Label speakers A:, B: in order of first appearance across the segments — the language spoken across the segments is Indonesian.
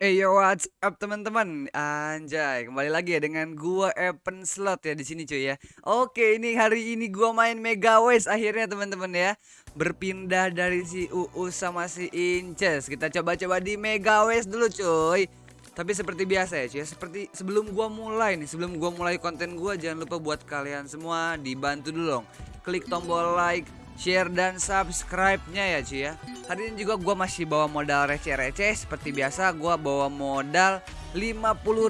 A: Hey yo, what's up teman-teman? Anjay, kembali lagi ya dengan gua Evan Slot ya di sini cuy ya. Oke, ini hari ini gua main Mega West akhirnya teman-teman ya. Berpindah dari si UU sama si Inces. Kita coba-coba di Mega West dulu cuy. Tapi seperti biasa ya cuy, ya. seperti sebelum gua mulai nih, sebelum gua mulai konten gua jangan lupa buat kalian semua dibantu dulu dong. Klik tombol like, share dan subscribe-nya ya cuy ya. Hari ini juga gue masih bawa modal receh-receh. Seperti biasa gue bawa modal 50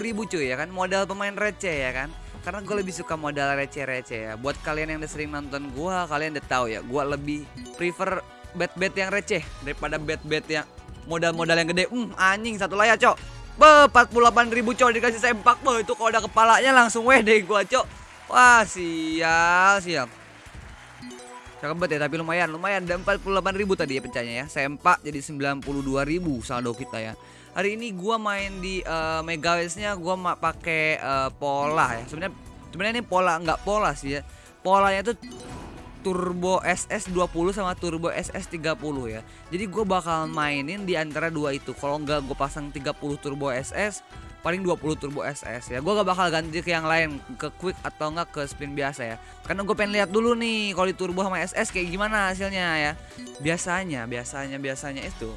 A: ribu cuy ya kan? Modal pemain receh ya kan? Karena gue lebih suka modal receh-receh ya. Buat kalian yang udah sering nonton gue kalian udah tahu ya gue lebih prefer bet-bet yang receh daripada bet-bet yang modal-modal yang gede. Hmm anjing satu layar cok. Be 48 ribu cok dikasih sempak. Be itu kalau ada kepalanya langsung weh deh gue cok. Wah sial sial Cakep banget ya, tapi lumayan, lumayan. Dan 48 ribu tadi ya pencahnya ya. Sempak jadi 92 ribu saldo kita ya. Hari ini gua main di uh, Mega nya gua pakai uh, pola ya. Sebenarnya sebenarnya ini pola nggak pola sih ya. Polanya tuh Turbo SS20 sama Turbo SS30 ya. Jadi gue bakal mainin di antara dua itu. Kalau nggak gue pasang 30 Turbo SS, paling 20 turbo SS ya. Gue gak bakal ganti ke yang lain ke quick atau enggak ke spin biasa ya. Karena gue pengen lihat dulu nih kalau di turbo sama SS kayak gimana hasilnya ya. Biasanya biasanya biasanya itu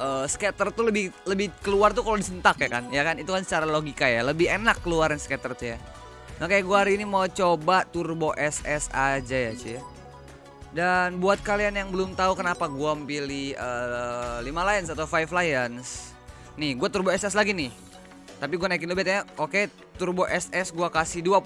A: uh, skater tuh lebih lebih keluar tuh kalau disentak ya kan? Ya kan? Itu kan secara logika ya. Lebih enak keluarin skater tuh ya. Nah kayak gue hari ini mau coba turbo SS aja ya cuy dan buat kalian yang belum tahu kenapa gue pilih uh, 5 Lions atau 5 Lions Nih gue turbo SS lagi nih tapi gue naikin bet ya. Oke, turbo SS gue kasih 20.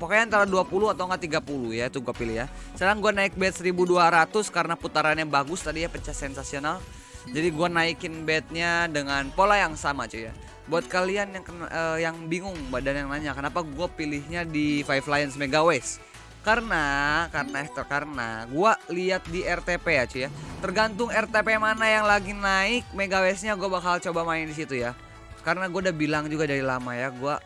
A: Pokoknya antara 20 atau enggak 30 ya, itu gue pilih ya. Sekarang gue naik bet 1200 karena putarannya bagus tadi ya, pecah sensasional. Jadi gue naikin betnya dengan pola yang sama cuy ya. Buat kalian yang uh, yang bingung badan yang nanya kenapa gue pilihnya di Five Lions Mega West karena karena itu karena gue lihat di RTP ya cuy ya tergantung RTP mana yang lagi naik Mega Westnya gue bakal coba main di situ ya karena gue udah bilang juga dari lama ya gue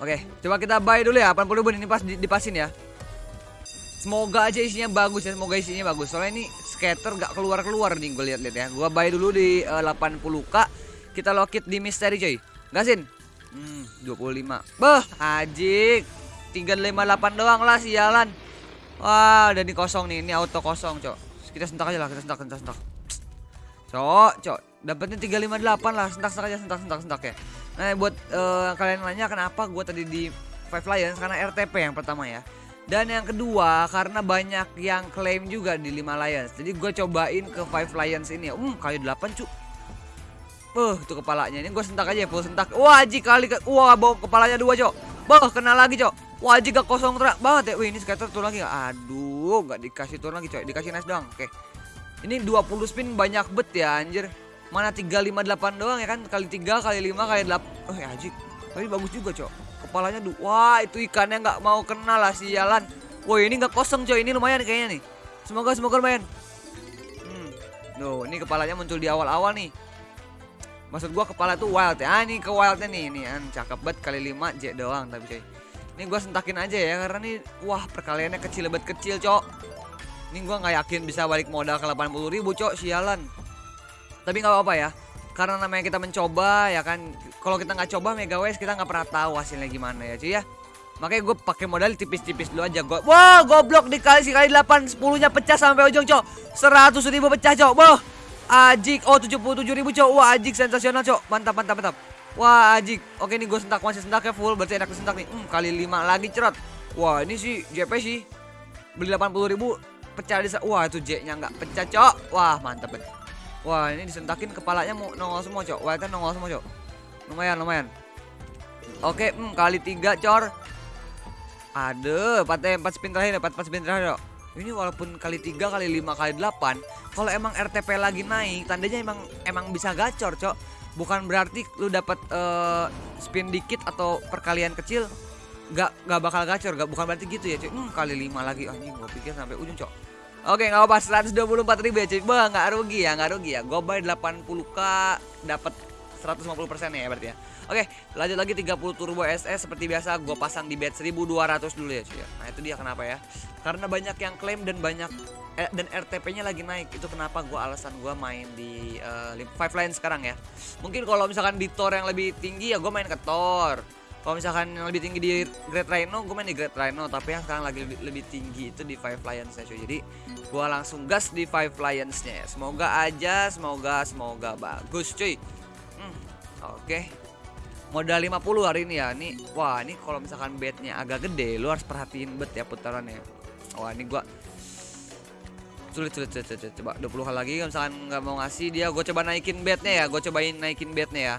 A: Oke coba kita buy dulu ya 80 ribu ini pas dipasin ya. Semoga aja isinya bagus ya Semoga isinya bagus. Soalnya ini scatter gak keluar-keluar nih gue lihat-lihat ya. Gue buy dulu di uh, eh, 80k Kita lockit di misteri coy. Gasin Hmm 25 Beh ajik 358 doang lah sialan. Wah udah nih kosong nih Ini auto kosong cok. Kita sentak aja lah Kita sentak, kita sentak. Cok, cok, dapatnya 358 lah, sentak-sentak aja, sentak-sentak-sentak ya. Nah, buat uh, kalian nanya kenapa gue tadi di Five Lions karena RTP yang pertama ya. Dan yang kedua karena banyak yang klaim juga di 5 Lions. Jadi gue cobain ke Five Lions ini ya. Um, kali 8 cuk. Uh, itu kepalanya. Ini gue sentak aja ya, full sentak. Wah, Aji kali ke Wah, bawa kepalanya dua, Cok. Bah, kena lagi, Cok. Wah, Aji gak kosong terak banget ya. Wih, ini skater tuh lagi. Aduh, gak dikasih turun lagi, Cok. Dikasih nice doang. Oke. Ini 20 spin banyak bet ya anjir. Mana 358 doang ya kan kali 3 kali 5 kali 8. Oh ya anjir. Tapi bagus juga, Cok. Kepalanya du Wah, itu ikannya nggak mau kena lah sialan. Woi, ini nggak kosong, Cok. Ini lumayan kayaknya nih. Semoga semoga lumayan. Hmm. Duh, ini kepalanya muncul di awal-awal nih. Maksud gua kepala tuh wild ya. Ah, ini ke wildnya nih. Ini an cakep banget kali 5 J doang tapi coy. Ini gua sentakin aja ya karena nih wah perkaliannya kecil banget kecil, Cok. Ini gue nggak yakin bisa balik modal ke 80 ribu cok sialan. Tapi nggak apa-apa ya. Karena namanya kita mencoba ya kan. Kalau kita nggak coba Mega West kita nggak pernah tahu hasilnya gimana ya cuy ya. Makanya gue pakai modal tipis-tipis dulu aja gue. Wah goblok dikali sekali 8 10 nya pecah sampai ujung cok. 100 ribu pecah cok. Boh. Ajik. Oh 77 ribu cok. Wah ajik sensasional cok. Mantap mantap mantap. Wah ajik. Oke nih gue sentak masih sentaknya full. Berarti enak sentak nih. Hmm, kali 5 lagi cerot. Wah ini sih JP sih. Beli 80 ribu pecah di wah itu J-nya nggak pecah cok wah mantap banget wah ini disentakin kepalanya mau nongol semua cok. Wah itu nongol semua cok. Lumayan lumayan. Oke hmm, kali tiga cor. Ada empat empat spin terakhir empat empat spin terakhir cok. Ini walaupun kali tiga kali lima kali delapan kalau emang RTP lagi naik tandanya emang emang bisa gacor cok. Bukan berarti lu dapat uh, spin dikit atau perkalian kecil gak gak bakal gacor gak bukan berarti gitu ya cuy hmm, kali lima lagi. Anjing gue pikir sampai ujung cok Oke nggak apa 124 ribu ya cuy Bah nggak rugi ya nggak rugi ya Gue bayar 80k dapat 150% ya berarti ya. Oke, lanjut lagi 30 turbo SS seperti biasa gue pasang di bet 1200 dulu ya cuy ya. Nah, itu dia kenapa ya? Karena banyak yang klaim dan banyak eh, dan RTP-nya lagi naik. Itu kenapa gue alasan gue main di uh, Five Line sekarang ya. Mungkin kalau misalkan di Thor yang lebih tinggi ya gue main ke Thor. Kalau misalkan yang lebih tinggi di Great Rhino, gue main di Great Rhino. Tapi yang sekarang lagi lebih, tinggi itu di Five Lions ya cuy. Jadi gue langsung gas di Five Lions-nya ya. Semoga aja, semoga, semoga bagus cuy. Hmm, Oke. Okay. Modal 50 hari ini ya. Nih, wah ini kalau misalkan bednya agak gede, lu harus perhatiin bet ya putarannya. Wah ini gue sulit sulit sulit, sulit. coba 20 kali lagi kalau misalkan nggak mau ngasih dia gue coba naikin bednya ya gue cobain naikin bednya ya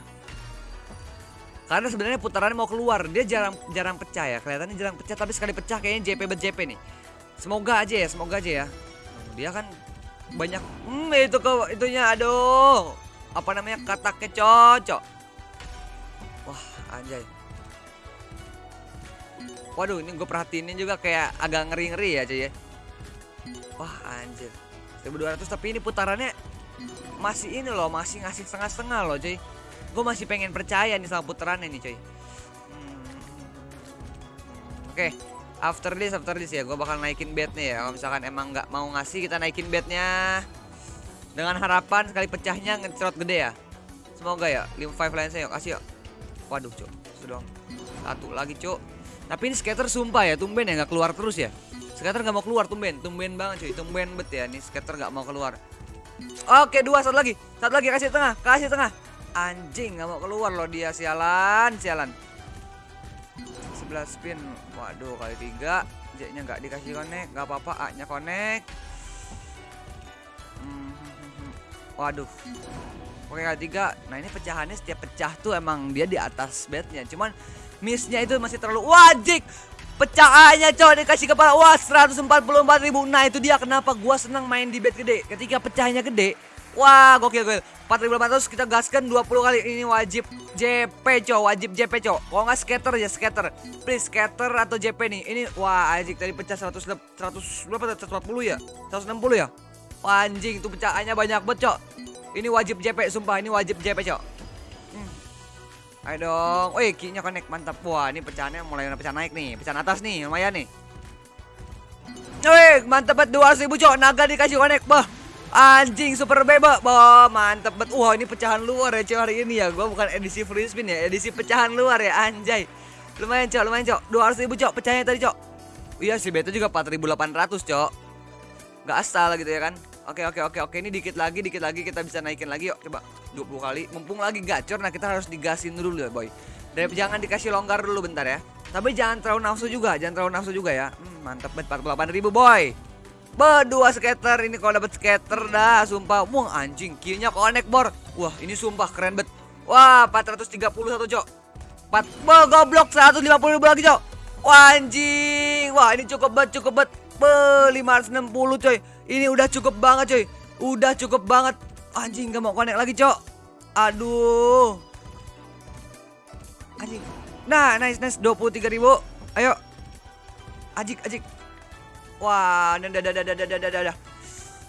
A: karena sebenarnya putarannya mau keluar, dia jarang jarang pecah ya. Kelihatannya jarang pecah tapi sekali pecah kayaknya JP bet JP nih. Semoga aja ya, semoga aja ya. Dia kan banyak hmm itu ke itunya aduh. Apa namanya? Kata kecocok. Wah, anjay. Waduh, ini gue perhatiin juga kayak agak ngeri-ngeri ya, cuy ya. Wah, anjir. 1200 tapi ini putarannya masih ini loh, masih ngasih setengah-setengah loh, cuy gue masih pengen percaya nih sama putarannya nih coy hmm. oke okay. after this after this ya. Gue bakal naikin bednya ya. Kalau misalkan emang nggak mau ngasih kita naikin bednya dengan harapan sekali pecahnya ngecerot gede ya. Semoga ya 55 lain saya yuk. Kasih yuk. Waduh cok sudah satu lagi cok tapi ini skater sumpah ya tumben ya nggak keluar terus ya. Skater nggak mau keluar tumben. Tumben banget cuy. Tumben bet ya nih skater nggak mau keluar. Oke dua satu lagi. Satu lagi kasih tengah. Kasih tengah Anjing nggak mau keluar loh dia sialan, sialan. 11 spin. Waduh, kali tiga. J-nya nggak dikasih connect, nggak apa-apa. A-nya connect. Hmm, waduh. Oke kali tiga. Nah ini pecahannya setiap pecah tuh emang dia di atas bednya. Cuman missnya itu masih terlalu wajib. Pecahannya coy dikasih kepala. Wah 144 ribu. Nah itu dia kenapa gua senang main di bed gede. Ketika pecahnya gede Wah, gokil gokil. 4800 kita gaskan 20 kali. Ini wajib JP, cow. Wajib JP, cow. Kalau nggak skater ya skater. Please skater atau JP nih. Ini wah, anjing tadi pecah 100 100 berapa? 140 ya? 160 ya? Wah, anjing itu pecahannya banyak banget, cow. Ini wajib JP, sumpah. Ini wajib JP, cow. Hmm. Ayo dong. Wih, kinya connect mantap. Wah, ini pecahannya mulai pecah naik nih. Pecahan atas nih, lumayan nih. Wih, mantap banget 200 ribu, cow. Naga dikasih connect. Bah. Anjing super bebek, Bo, mantep banget. Wah, ini pecahan luar ya, cuy hari ini ya. Gua bukan edisi free spin ya, edisi pecahan luar ya, anjay. Lumayan, Cok, lumayan, Cok. 200 ribu, Cok, pecahnya tadi, Cok. Iya sih, beta juga 4800, Cok. Gak asal gitu ya kan. Oke, oke, oke, oke. Ini dikit lagi, dikit lagi kita bisa naikin lagi yuk. Coba 20 kali. Mumpung lagi gacor, nah kita harus digasin dulu ya, boy. Dan jangan dikasih longgar dulu bentar ya. Tapi jangan terlalu nafsu juga, jangan terlalu nafsu juga ya. Hmm, mantep banget 48 ribu, boy. Berdua skater ini kalau dapat skater dah sumpah. Wah anjing killnya connect bor. Wah ini sumpah keren bet. Wah 431 cok. 4 Wah goblok 150 ribu lagi cok. Wah anjing. Wah ini cukup bet cukup bet. Be 560 coy. Ini udah cukup banget coy. Udah cukup banget. Anjing gak mau connect lagi cok. Aduh. Anjing. Nah nice nice 23 ribu. Ayo. Ajik ajik. Wah, dah dah dah dah dah dah dah dah.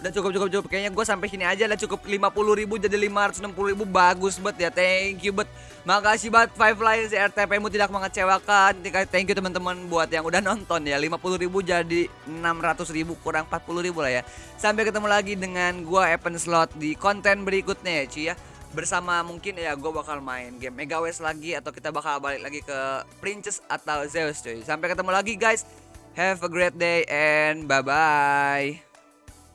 A: Udah cukup cukup cukup. Kayaknya gue sampai sini aja lah cukup 50 ribu jadi 560 ribu bagus banget ya. Thank you bet. Makasih banget Five Lines RTP mu tidak mengecewakan. Thank you teman-teman buat yang udah nonton ya. 50 ribu jadi 600 ribu kurang 40 ribu lah ya. Sampai ketemu lagi dengan gue Evan Slot di konten berikutnya ya cuy ya bersama mungkin ya gue bakal main game Mega West lagi atau kita bakal balik lagi ke Princess atau Zeus cuy. Sampai ketemu lagi guys. Have a great day and bye bye.